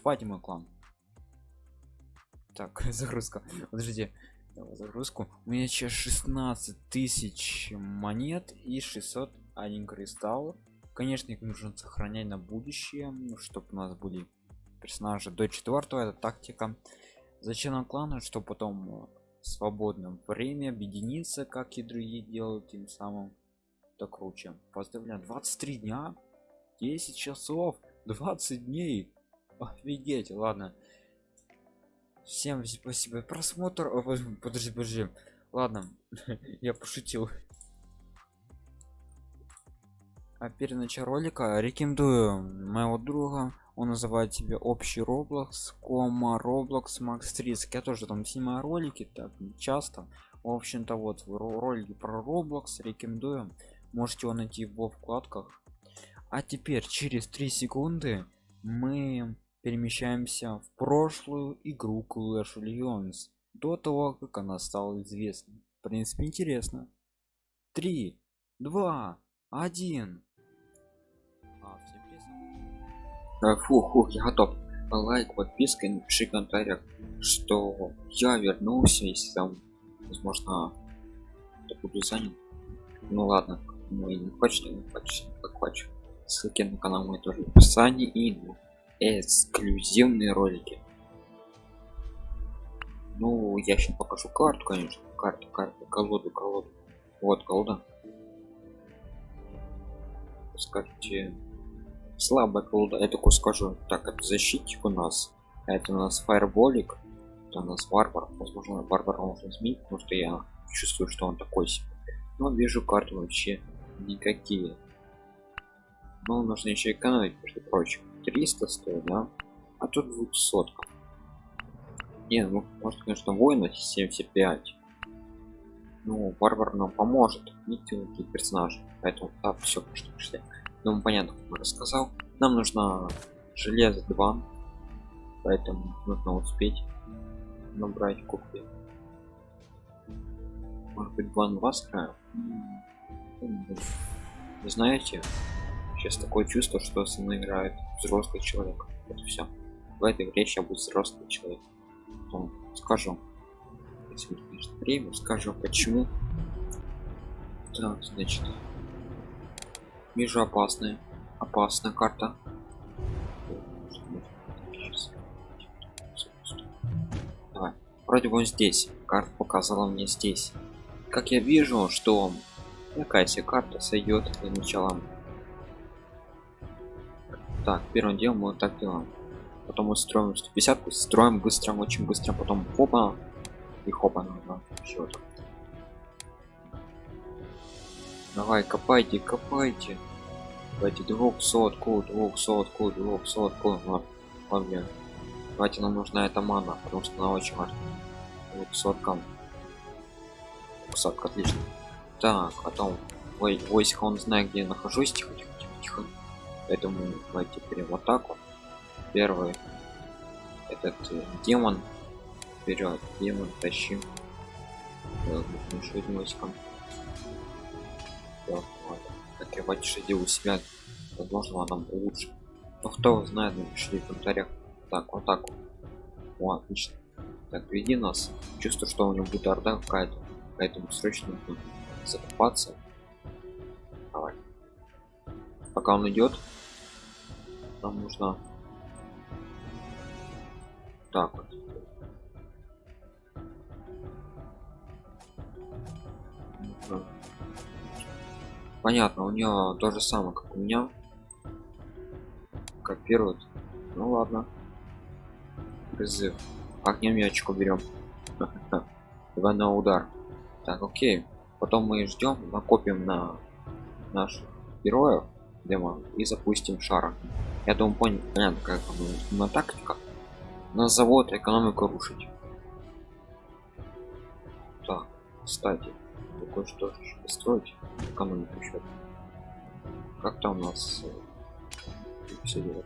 вступайте в мой клан. Так загрузка. Подождите. Давай загрузку. У меня сейчас 16 тысяч монет и 600 один кристалл. Конечно их нужно сохранять на будущее чтобы у нас были персонажи до четвертого это тактика. Зачем клана чтобы потом в свободном время объединиться как и другие делают тем самым. Так круче. Поздравляю. 23 дня? 10 часов? 20 дней офигеть ладно. Всем спасибо. Просмотр подожди подожди ладно я пошутил. А перед началом ролика. Рекомендую моего друга. Он называет себе общий roblox кома roblox max 30 я тоже там снимаю ролики так часто. В общем-то вот ролики про roblox рекомендую. Можете его найти в вкладках. А теперь через 3 секунды мы перемещаемся в прошлую игру Clash Legends до того как она стала известной. В принципе интересно. 3 2 1 а, фу, фу, я готов. Лайк подписка и напиши в что я вернулся если там возможно я буду занят. Ну ладно ну и не хочет не хочет. Как хочет. Ссылки на канал мой тоже в описании и эксклюзивные ролики. Ну я сейчас покажу карту конечно. Карту карту колоду колоду. Вот колода. Скажите слабая колода. Я такой скажу. Так это защитник у нас. Это у нас фаерболик. Это у нас варвар. Возможно варвар можно изменить потому что я чувствую что он такой себе. Но вижу карту вообще никакие. Но нужно еще экономить между прочим 300 стоит да? А тут будет сотка. Не ну может конечно воина 75 ну варвар нам поможет. Никакие персонажи поэтому да, все что пошли ну понятно как рассказал. Нам нужно железо 2 поэтому нужно успеть набрать купи может быть 2 на 2 с края знаете сейчас такое чувство что со мной играет взрослый человек. Вот все в этой игре сейчас будет взрослый человек. Потом скажу. Если время скажу почему. Так значит. Вижу опасная опасная карта. Давай. вроде бы он здесь. Карта показала мне здесь. Как я вижу что такая себе карта сойдет для начала так первым делом мы вот так делаем. Потом мы строим 150 строим быстро очень быстро потом хопа и хопа нужно еще давай копайте копайте. Давайте двухсотку двухсотку двухсотку вот, вот блин давайте нам нужна эта мана потому что она очень важна. Двухсотка. Двухсотка отлично. Так потом ой войска он знает где я нахожусь тихо тихо тихо тихо поэтому давайте теперь в атаку. Первый этот э, демон вперед демон тащим одним войском открывать шаги у себя. Возможно нам лучше. Но кто знает напишите в комментариях. Так вот так О, отлично. Так веди нас. Чувствую что у него будет орда какая-то. Поэтому срочно закупаться давай. Пока он идет нам нужно. Так вот. Понятно у нее то же самое как у меня. Копируют ну ладно. Призыв. Огнем ячку берем два на удар. Так окей. Потом мы ждем накопим на наших героев демон и запустим шара я думаю понял понятно как на тактика. На завод экономику рушить. Так кстати такое что же построить экономику счет как там у нас э, все делать?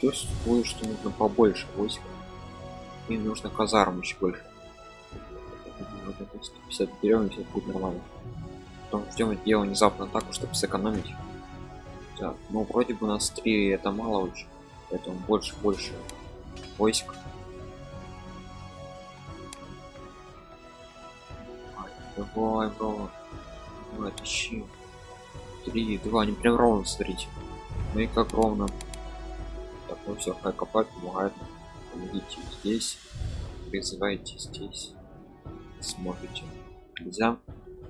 Чувствую что нужно побольше войск и нужно казарм еще больше. 150 берем и будет нормально. Потом ждем дело внезапно так чтобы сэкономить так ну вроде бы у нас три это мало очень Поэтому больше, больше войск. Ай, Давай, бро. Давай, тащи. Три, два, они прям ровно, смотрите. Ну и как ровно. Так, ну все, хай копать помогает. Помогите здесь. Призывайте здесь. Сможете. Нельзя.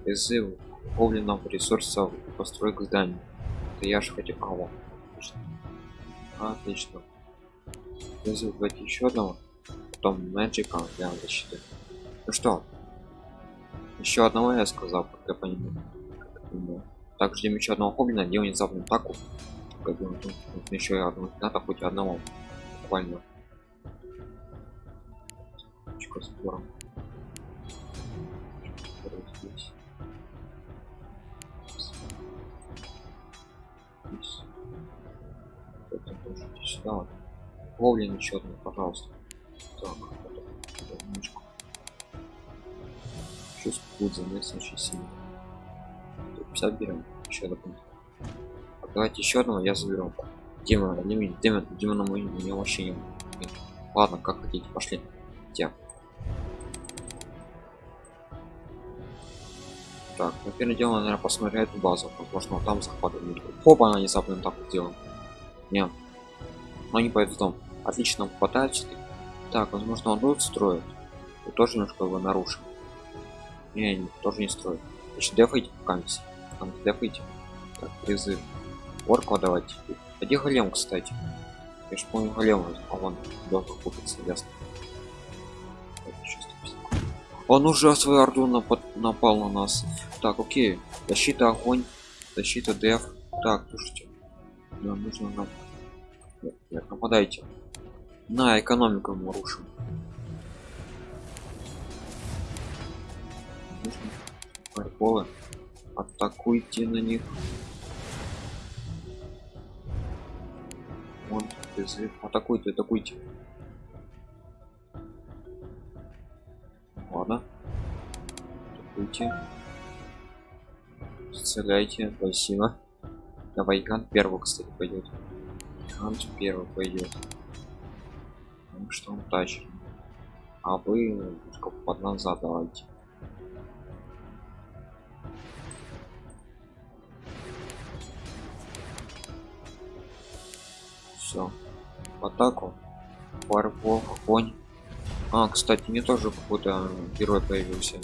Призыв Говленов ресурсов построек зданий. Это я же хотел. А, вот. Отлично. Отлично. Давайте еще одного. Потом Мэджика для защиты. Ну что? Еще одного я сказал, как я понимаю. Как я. Так, ждем еще одного гоблина, делаем внезапную атаку. Нужно еще одного надо хоть одного. Буквально. Сбора. Здесь. Здесь. Сюда. вот. Гоблин еще одну, пожалуйста. Так, немножко. Чувство будет заметно очень сильно. 50 берем еще дополнительно А давайте еще одного я заберу демона демон демон демона мы не вообще не ладно как хотите пошли где так ну первое дело наверное посмотрю эту базу возможно там захватывают хопа она не запомним так вот делаем не но не пойдут в дом отлично попадаются так возможно он тут строит и тоже немножко его нарушим не, не тоже не строит значит дефайте пока там дефайте так призыв орку давайте а где голем кстати? Я ж помню голем а он должен купиться ясно. Так, еще 150. он уже свою орду напад напал на нас. Так окей. Защита огонь. Защита деф. Так слушайте. Нам нужно нам нападайте на экономику мы рушим. Фаерболы атакуйте на них. Вон, призыв. атакуйте атакуйте. Ладно. Атакуйте. Стреляйте. Спасибо. Давай гигант первый кстати пойдет гигант первый пойдет потому что он тащит. А вы немножко под назад давайте все в атаку. Фарбол огонь а кстати мне тоже какой-то герой появился.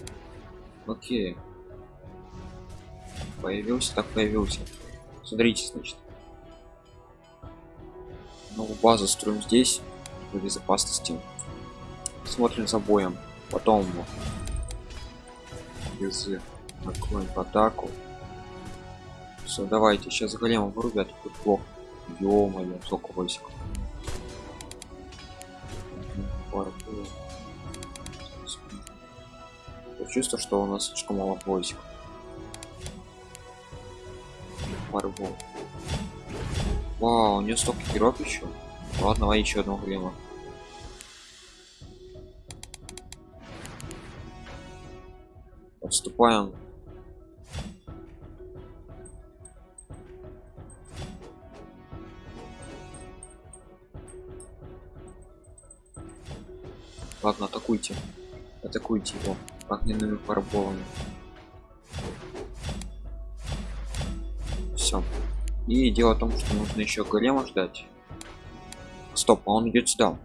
Окей. Появился так появился. Смотрите значит новую базу строим здесь в безопасности. Смотрим за боем. Потом без накроем в атаку. Все давайте сейчас голема вырубят тут плохо. Ё-моё сколько войск чувство что у нас слишком мало войск Марбол. Вау, у нее столько героев еще. Ладно, давай еще одного голема. Отступаем. Ладно, атакуйте. Атакуйте его огненными фарболами. И дело в том, что нужно еще голема ждать. Стоп, а он идет сюда.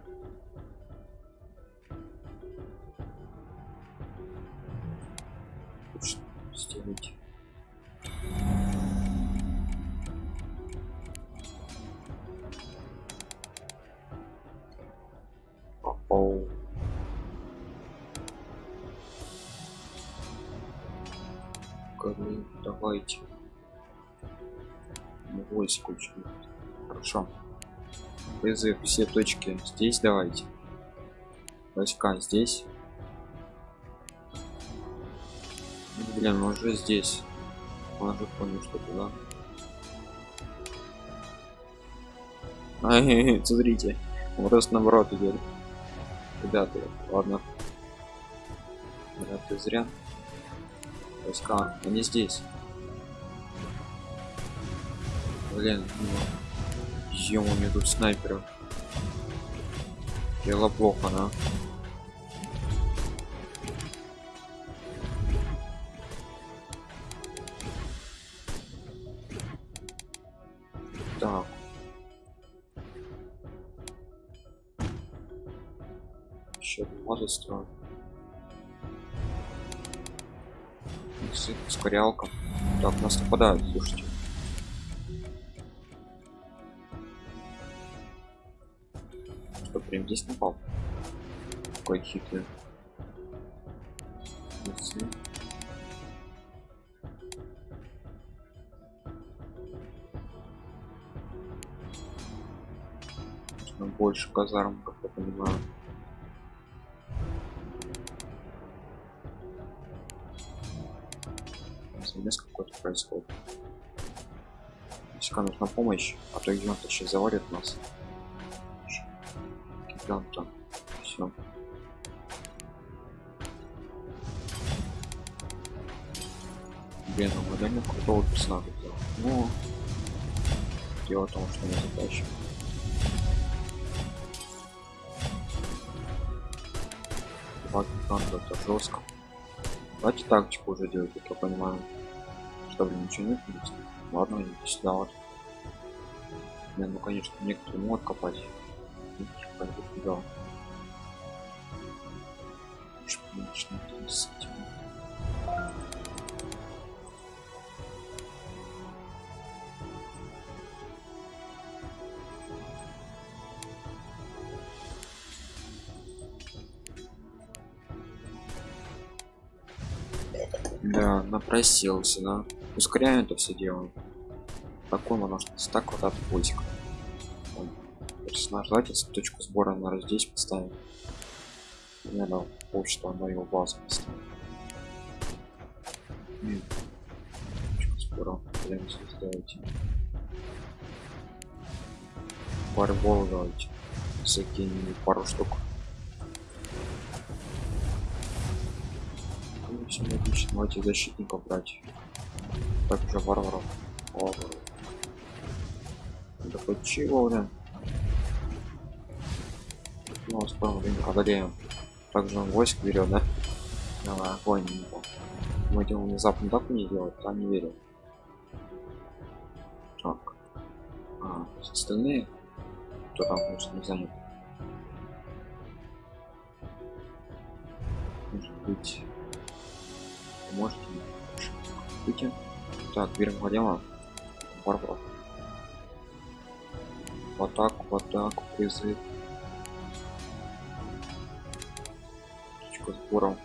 Оу. Голем, давайте. Войск очень. Хорошо. Призыв все точки здесь давайте. Войска здесь. Блин, он уже здесь. Он уже понял, что туда. Ай, смотрите. Он просто наоборот идет. Ребята, ладно. Это зря. Войска, они здесь. Блин, ну, ё у меня тут снайперов. Дело плохо, да? Так. Еще может строить. Ускорялка. Так, нас нападают, слушайте. Прям здесь напал? Какой хитрый. Больше казарм, как я понимаю. Замес какой-то происходит. Если нужна помощь, а то идет сейчас завалит нас. Гиганта. Все. Блин, ну мы реально крутого персонажа сделал. Ну, дело в том, что мы затащим. Два гиганта это жестко. Давайте тактику уже делать, как я понимаю. Что, блин, ничего нет здесь? Ладно, идите сюда вот. Не, ну конечно, некоторые могут копать. Да. Напросился, да. Ускоряем это все дело. Такой можно так вот от пультика. Персонаж, давайте точку сбора, наверное, здесь поставим. Наверное, почту на его базу поставим. М. Точку сбора, прямо здесь давайте. Фарбол давайте. Закинем пару штук. Ну, все отлично, давайте защитников брать. Также варваров. Варваров. Да хоть да? Ну, скоро время одолеем. Также он войск берет, да? Давай, огонь. Мы делаем внезапно так не делать, там не верю. Так. А, остальные, кто там, конечно, не занят. Может быть, можете выйти. Так, берем голема. Варвар. В атаку, в атаку, призыв. Точка сбора.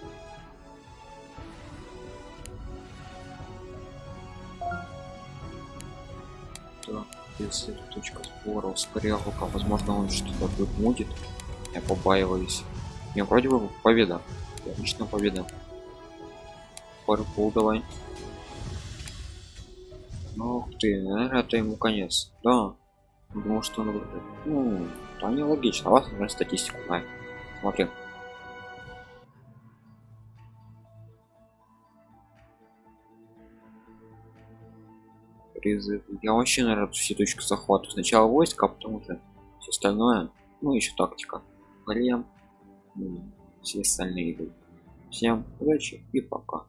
Так, призыв, точка сбора, ускорялка. Возможно, он что-то будет мудит. Я побаиваюсь. Не, вроде бы победа. Отлично победа. Парпул давай. Ну, ты, наверное, это ему конец. Да. Думал, что он. Ну, то не логично. А вас, наверное, статистику знает. Смотри. Призыв. Я вообще, наверное, все точки захвата. Сначала войска, а потом уже все остальное. Ну, еще тактика. Ну, все остальные идут. Всем удачи и пока.